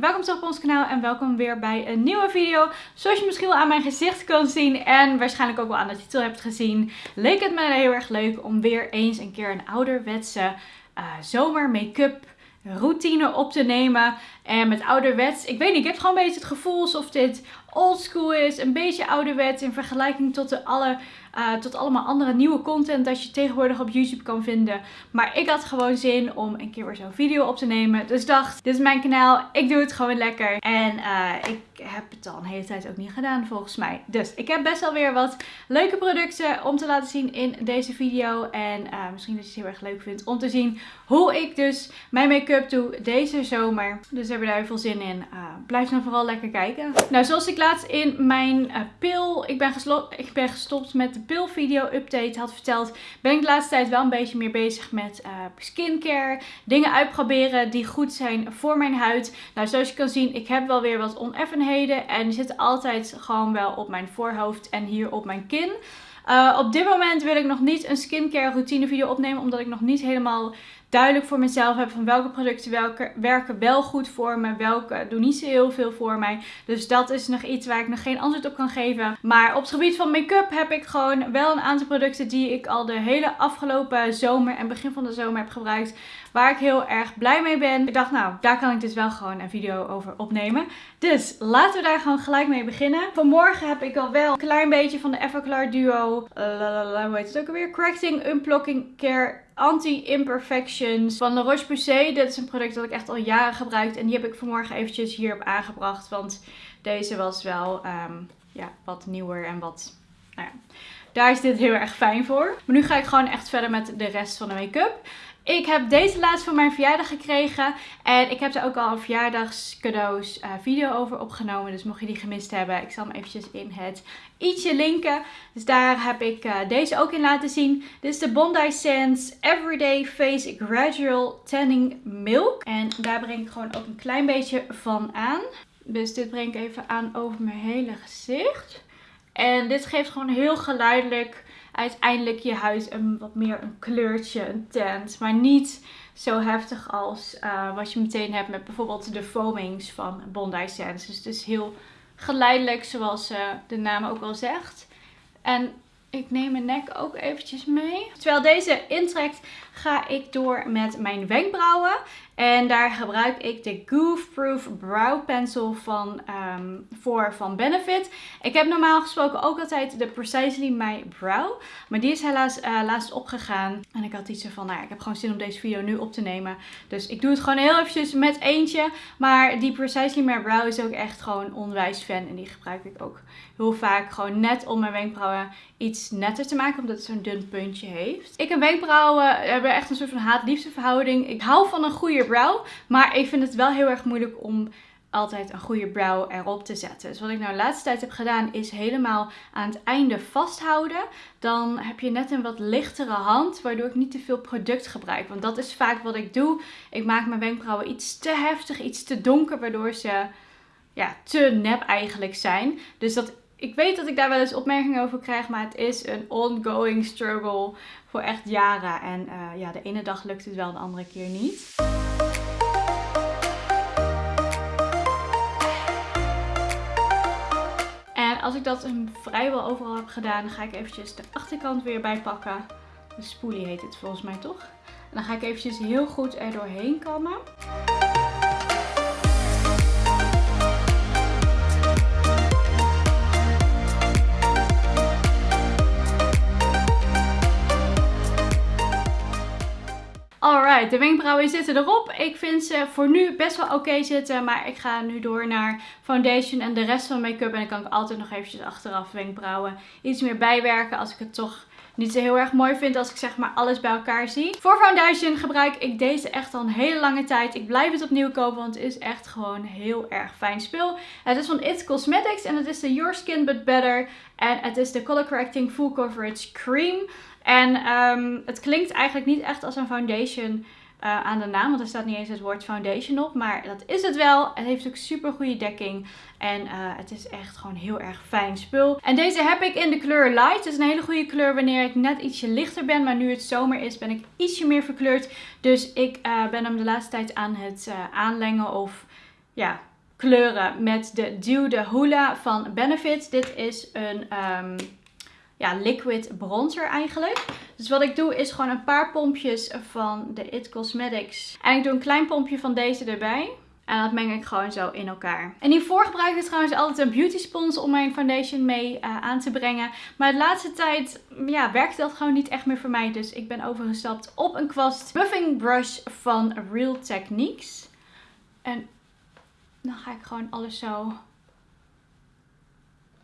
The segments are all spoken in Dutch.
welkom terug op ons kanaal en welkom weer bij een nieuwe video. Zoals je misschien wel aan mijn gezicht kan zien en waarschijnlijk ook wel aan de titel hebt gezien, leek het me heel erg leuk om weer eens een keer een ouderwetse uh, zomer make-up routine op te nemen. En met ouderwets, ik weet niet, ik heb gewoon een beetje het gevoel alsof dit oldschool is. Een beetje ouderwets in vergelijking tot de alle uh, tot allemaal andere nieuwe content dat je tegenwoordig op YouTube kan vinden. Maar ik had gewoon zin om een keer weer zo'n video op te nemen. Dus dacht, dit is mijn kanaal. Ik doe het gewoon lekker. En uh, ik heb het al een hele tijd ook niet gedaan volgens mij. Dus ik heb best wel weer wat leuke producten om te laten zien in deze video. En uh, misschien dat je het heel erg leuk vindt om te zien hoe ik dus mijn make-up doe deze zomer. Dus hebben daar veel zin in. blijf dan vooral lekker kijken. Nou, zoals ik laatst in mijn pil, ik ben, ik ben gestopt met de pilvideo update had verteld, ben ik de laatste tijd wel een beetje meer bezig met uh, skincare. Dingen uitproberen die goed zijn voor mijn huid. Nou, zoals je kan zien, ik heb wel weer wat oneffenheden. En die zitten altijd gewoon wel op mijn voorhoofd en hier op mijn kin. Uh, op dit moment wil ik nog niet een skincare routine video opnemen, omdat ik nog niet helemaal duidelijk voor mezelf heb van welke producten welke, werken wel goed voor me, welke doen niet zo heel veel voor mij. Dus dat is nog iets waar ik nog geen antwoord op kan geven. Maar op het gebied van make-up heb ik gewoon wel een aantal producten die ik al de hele afgelopen zomer en begin van de zomer heb gebruikt. Waar ik heel erg blij mee ben. Ik dacht nou, daar kan ik dus wel gewoon een video over opnemen. Dus laten we daar gewoon gelijk mee beginnen. Vanmorgen heb ik al wel een klein beetje van de Everclar Duo. Uh, hoe heet het ook alweer? Correcting Unblocking Care Anti-Imperfections van La Roche-Posay. Dit is een product dat ik echt al jaren gebruik. En die heb ik vanmorgen eventjes hierop aangebracht. Want deze was wel um, ja, wat nieuwer en wat... Nou ja, daar is dit heel erg fijn voor. Maar nu ga ik gewoon echt verder met de rest van de make-up. Ik heb deze laatst voor mijn verjaardag gekregen. En ik heb er ook al een verjaardagscadeaus uh, video over opgenomen. Dus mocht je die gemist hebben, ik zal hem eventjes in het ietsje linken. Dus daar heb ik uh, deze ook in laten zien. Dit is de Bondi Sands Everyday Face Gradual Tanning Milk. En daar breng ik gewoon ook een klein beetje van aan. Dus dit breng ik even aan over mijn hele gezicht. En dit geeft gewoon heel geleidelijk uiteindelijk je huid een wat meer een kleurtje, een tint. Maar niet zo heftig als uh, wat je meteen hebt met bijvoorbeeld de foamings van Bondi Sands. Dus het is heel geleidelijk zoals uh, de naam ook al zegt. En ik neem mijn nek ook eventjes mee. Terwijl deze intrekt ga ik door met mijn wenkbrauwen. En daar gebruik ik de Goof Proof Brow Pencil van, um, voor van Benefit. Ik heb normaal gesproken ook altijd de Precisely My Brow. Maar die is helaas uh, laatst opgegaan. En ik had iets van, nou ik heb gewoon zin om deze video nu op te nemen. Dus ik doe het gewoon heel eventjes met eentje. Maar die Precisely My Brow is ook echt gewoon onwijs fan. En die gebruik ik ook heel vaak gewoon net om mijn wenkbrauwen iets netter te maken. Omdat het zo'n dun puntje heeft. Ik en wenkbrauwen hebben echt een soort van haat-liefde verhouding. Ik hou van een goede brow. Maar ik vind het wel heel erg moeilijk om altijd een goede brow erop te zetten. Dus wat ik nou de laatste tijd heb gedaan is helemaal aan het einde vasthouden. Dan heb je net een wat lichtere hand, waardoor ik niet te veel product gebruik. Want dat is vaak wat ik doe. Ik maak mijn wenkbrauwen iets te heftig, iets te donker, waardoor ze ja, te nep eigenlijk zijn. Dus dat ik weet dat ik daar wel eens opmerkingen over krijg, maar het is een ongoing struggle voor echt jaren. En uh, ja, de ene dag lukt het wel, de andere keer niet. Ik dat vrijwel overal heb gedaan, ga ik eventjes de achterkant weer bijpakken. De spoelie heet het volgens mij toch? En dan ga ik eventjes heel goed er doorheen kammen. De wenkbrauwen zitten erop. Ik vind ze voor nu best wel oké zitten. Maar ik ga nu door naar foundation en de rest van make-up. En dan kan ik altijd nog eventjes achteraf wenkbrauwen iets meer bijwerken. Als ik het toch niet zo heel erg mooi vind als ik zeg maar alles bij elkaar zie. Voor foundation gebruik ik deze echt al een hele lange tijd. Ik blijf het opnieuw kopen, want het is echt gewoon heel erg fijn spul. Het is van It Cosmetics en het is de Your Skin But Better. En het is de Color Correcting Full Coverage Cream. En um, het klinkt eigenlijk niet echt als een foundation uh, aan de naam. Want er staat niet eens het woord foundation op. Maar dat is het wel. Het heeft ook super goede dekking. En uh, het is echt gewoon heel erg fijn spul. En deze heb ik in de kleur light. Het is een hele goede kleur wanneer ik net ietsje lichter ben. Maar nu het zomer is ben ik ietsje meer verkleurd. Dus ik uh, ben hem de laatste tijd aan het aanlengen of ja, kleuren met de Dew de Hula van Benefit. Dit is een um, ja, liquid bronzer eigenlijk. Dus wat ik doe is gewoon een paar pompjes van de It Cosmetics. En ik doe een klein pompje van deze erbij. En dat meng ik gewoon zo in elkaar. En hiervoor gebruik ik trouwens altijd een beauty spons om mijn foundation mee uh, aan te brengen. Maar de laatste tijd ja, werkt dat gewoon niet echt meer voor mij. Dus ik ben overgestapt op een kwast buffing brush van Real Techniques. En dan ga ik gewoon alles zo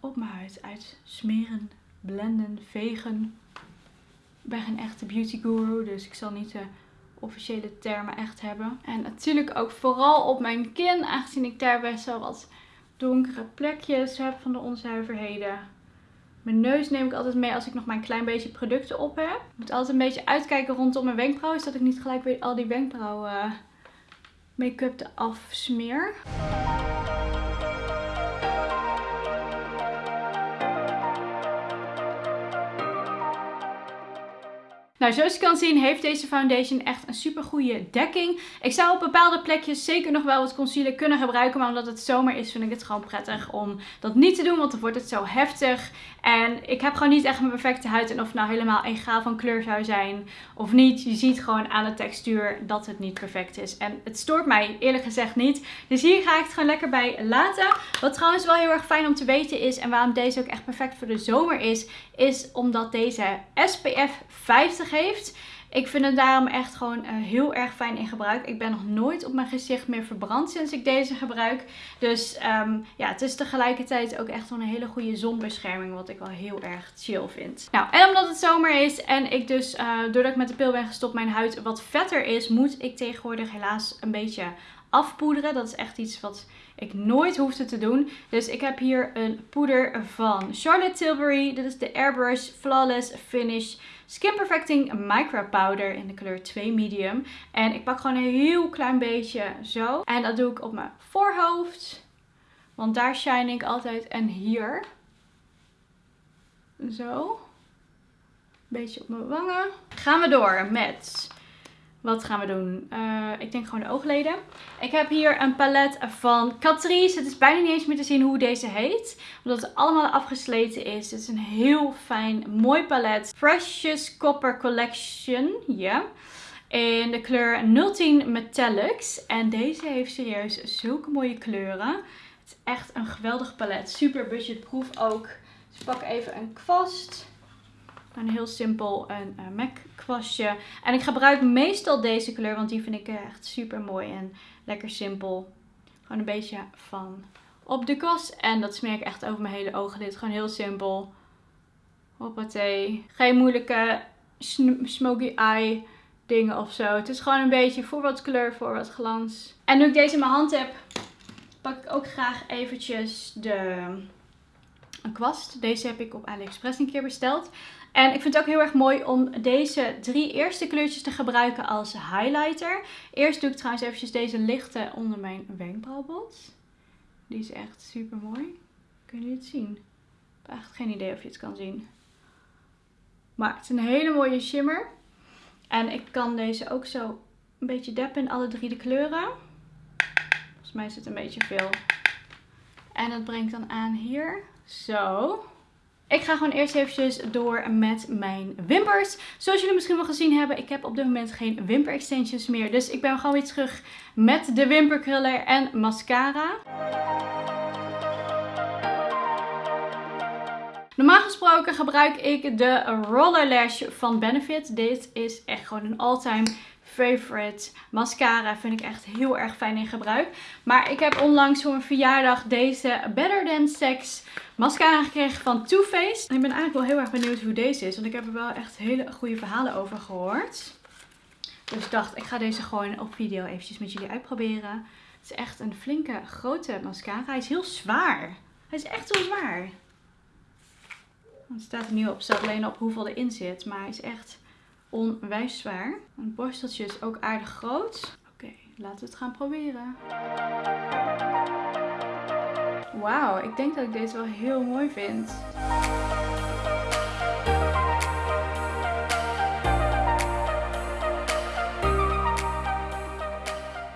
op mijn huid uit smeren, blenden, vegen. Ik ben geen echte beauty guru, dus ik zal niet de officiële termen echt hebben. En natuurlijk ook vooral op mijn kin, aangezien ik daar best wel wat donkere plekjes heb van de onzuiverheden. Mijn neus neem ik altijd mee als ik nog maar een klein beetje producten op heb. Ik moet altijd een beetje uitkijken rondom mijn wenkbrauwen, zodat ik niet gelijk weer al die wenkbrauwen eh, make-up eraf smeer. Nou, zoals je kan zien heeft deze foundation echt een super goede dekking. Ik zou op bepaalde plekjes zeker nog wel wat concealer kunnen gebruiken. Maar omdat het zomer is vind ik het gewoon prettig om dat niet te doen. Want dan wordt het zo heftig. En ik heb gewoon niet echt mijn perfecte huid. En of het nou helemaal egaal van kleur zou zijn of niet. Je ziet gewoon aan de textuur dat het niet perfect is. En het stoort mij eerlijk gezegd niet. Dus hier ga ik het gewoon lekker bij laten. Wat trouwens wel heel erg fijn om te weten is. En waarom deze ook echt perfect voor de zomer is. Is omdat deze SPF 50 Ik vind het daarom echt gewoon uh, heel erg fijn in gebruik. Ik ben nog nooit op mijn gezicht meer verbrand sinds ik deze gebruik. Dus um, ja, het is tegelijkertijd ook echt wel een hele goede zonbescherming. Wat ik wel heel erg chill vind. Nou, en omdat het zomer is en ik dus, uh, doordat ik met de pil ben gestopt, mijn huid wat vetter is, moet ik tegenwoordig helaas een beetje afpoederen. Dat is echt iets wat ik nooit hoefde te doen. Dus ik heb hier een poeder van Charlotte Tilbury. Dit is de Airbrush Flawless Finish Skin Perfecting Micro Powder in de kleur 2 Medium. En ik pak gewoon een heel klein beetje zo. En dat doe ik op mijn voorhoofd. Want daar shine ik altijd. En hier. Zo. Beetje op mijn wangen. Gaan we door met wat gaan we doen? Uh, ik denk gewoon de oogleden. Ik heb hier een palet van Catrice. Het is bijna niet eens meer te zien hoe deze heet. Omdat het allemaal afgesleten is. Het is een heel fijn, mooi palet. Precious Copper Collection. Ja. In de kleur 010 Metallics. En deze heeft serieus zulke mooie kleuren. Het is echt een geweldig palet. Super budgetproof ook. Dus ik pak even een kwast. Een heel simpel een uh, MAC kwastje. En ik gebruik meestal deze kleur, want die vind ik echt super mooi en lekker simpel. Gewoon een beetje van op de kwast. En dat smeer ik echt over mijn hele ooglid. Gewoon heel simpel. Hoppatee. Geen moeilijke smoky eye dingen of zo. Het is gewoon een beetje voor wat kleur, voor wat glans. En nu ik deze in mijn hand heb, pak ik ook graag eventjes de een kwast. Deze heb ik op AliExpress een keer besteld. En ik vind het ook heel erg mooi om deze drie eerste kleurtjes te gebruiken als highlighter. Eerst doe ik trouwens eventjes deze lichte onder mijn wenkbrauwbot. Die is echt super mooi. Kunnen jullie het zien? Ik heb echt geen idee of je het kan zien. Is een hele mooie shimmer. En ik kan deze ook zo een beetje deppen in alle drie de kleuren. Volgens mij is het een beetje veel. En dat brengt dan aan hier. Zo. Ik ga gewoon eerst eventjes door met mijn wimpers. Zoals jullie misschien wel gezien hebben, ik heb op dit moment geen wimper extensions meer. Dus ik ben gewoon weer terug met de wimperkruller en mascara. Normaal gesproken gebruik ik de Roller Lash van Benefit. Dit is echt gewoon een all-time favorite mascara. Vind ik echt heel erg fijn in gebruik. Maar ik heb onlangs voor mijn verjaardag deze Better Than Sex mascara gekregen van Too Faced. En ik ben eigenlijk wel heel erg benieuwd hoe deze is. Want ik heb er wel echt hele goede verhalen over gehoord. Dus ik dacht, ik ga deze gewoon op video eventjes met jullie uitproberen. Het is echt een flinke, grote mascara. Hij is heel zwaar. Hij is echt heel zwaar. Het staat er niet op. Staat alleen op hoeveel erin zit. Maar hij is echt onwijs zwaar. Mijn borsteltje is ook aardig groot. Oké, laten we het gaan proberen. Wauw, ik denk dat ik deze wel heel mooi vind.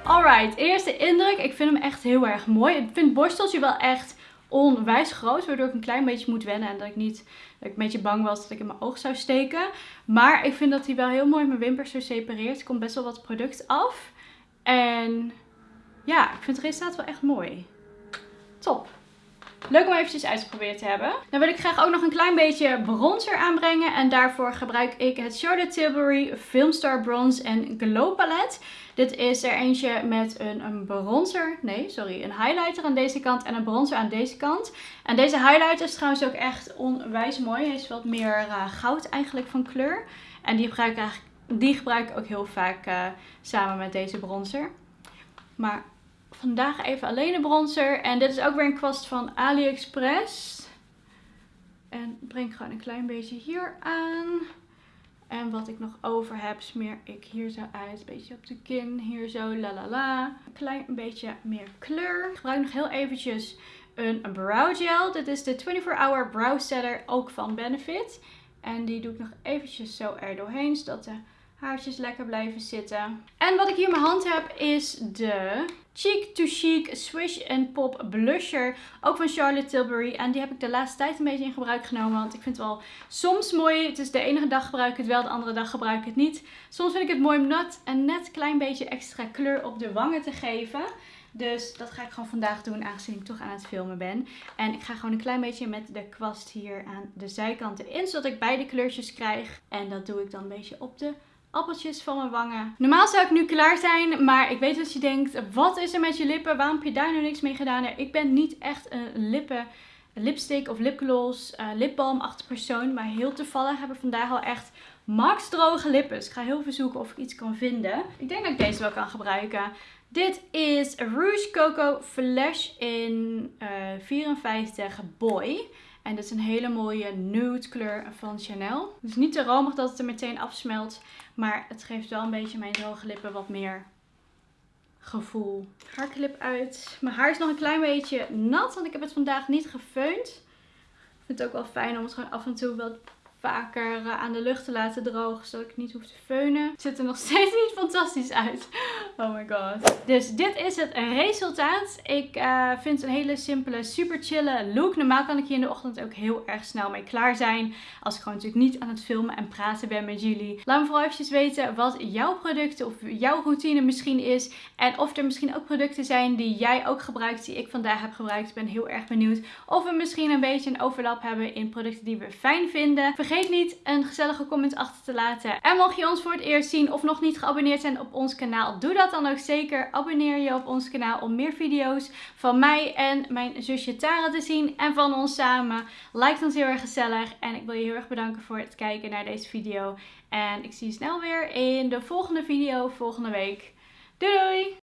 Alright, eerste indruk. Ik vind hem echt heel erg mooi. Ik vind het borsteltje wel echt onwijs groot. Waardoor ik een klein beetje moet wennen. En dat ik niet dat ik een beetje bang was dat ik in mijn oog zou steken. Maar ik vind dat hij wel heel mooi mijn wimpers zo separeert. Er komt best wel wat product af. En ja, ik vind het resultaat wel echt mooi. Top. Leuk om eventjes uitgeprobeerd te hebben. Dan wil ik graag ook nog een klein beetje bronzer aanbrengen. En daarvoor gebruik ik het Charlotte Tilbury Filmstar Bronze en Glow Palette. Dit is er eentje met een, een bronzer, nee sorry, een highlighter aan deze kant en een bronzer aan deze kant. En deze highlighter is trouwens ook echt onwijs mooi. Hij is wat meer uh, goud eigenlijk van kleur. En die gebruik ik, die gebruik ik ook heel vaak uh, samen met deze bronzer. Maar vandaag even alleen de bronzer. En dit is ook weer een kwast van AliExpress. En breng gewoon een klein beetje hier aan. En wat ik nog over heb, smeer ik hier zo uit. Een beetje op de kin, hier zo, la la la. Een klein beetje meer kleur. Ik gebruik nog heel eventjes een brow gel. Dit is de 24 Hour Brow Setter, ook van Benefit. En die doe ik nog eventjes zo er doorheen, zodat de haartjes lekker blijven zitten. En wat ik hier in mijn hand heb is de Cheek to Chic Swish and Pop Blusher. Ook van Charlotte Tilbury. En die heb ik de laatste tijd een beetje in gebruik genomen. Want ik vind het wel soms mooi. Het is de enige dag gebruik ik het wel, de andere dag gebruik ik het niet. Soms vind ik het mooi om net een net klein beetje extra kleur op de wangen te geven. Dus dat ga ik gewoon vandaag doen, aangezien ik toch aan het filmen ben. En ik ga gewoon een klein beetje met de kwast hier aan de zijkanten in, zodat ik beide kleurtjes krijg. En dat doe ik dan een beetje op de appeltjes van mijn wangen. Normaal zou ik nu klaar zijn, maar ik weet dat je denkt, wat is er met je lippen? Waarom heb je daar nu niks mee gedaan? Ik ben niet echt een lippen lipstick of lipgloss, uh, lipbalmachtig persoon. Maar heel toevallig heb ik vandaag al echt max droge lippen. Dus ik ga heel veel zoeken of ik iets kan vinden. Ik denk dat ik deze wel kan gebruiken. Dit is Rouge Coco Flash in uh, eh, 54 Boy. En dit is een hele mooie nude kleur van Chanel. Het is niet te romig dat het er meteen afsmelt. Maar het geeft wel een beetje mijn droge lippen wat meer gevoel. Haarklip uit. Mijn haar is nog een klein beetje nat. Want ik heb het vandaag niet gefeund. Ik vind het ook wel fijn om het gewoon af en toe wat vaker eh, aan de lucht te laten drogen. Zodat ik niet hoef te feunen. Het ziet er nog steeds niet fantastisch uit. Oh my god. Dus dit is het resultaat. Ik uh, vind het een hele simpele, super chille look. Normaal kan ik hier in de ochtend ook heel erg snel mee klaar zijn. Als ik gewoon natuurlijk niet aan het filmen en praten ben met jullie. Laat me vooral eventjes weten wat jouw producten of jouw routine misschien is. En of er misschien ook producten zijn die jij ook gebruikt, die ik vandaag heb gebruikt. Ik ben heel erg benieuwd of we misschien een beetje een overlap hebben in producten die we fijn vinden. Vergeet niet een gezellige comment achter te laten. En mocht je ons voor het eerst zien of nog niet geabonneerd zijn op ons kanaal, doe dan ook zeker. Abonneer je op ons kanaal om meer video's van mij en mijn zusje Tara te zien. En van ons samen. Like ons heel erg gezellig. En ik wil je heel erg bedanken voor het kijken naar deze video. En ik zie je snel weer in de volgende video volgende week. Doei doei!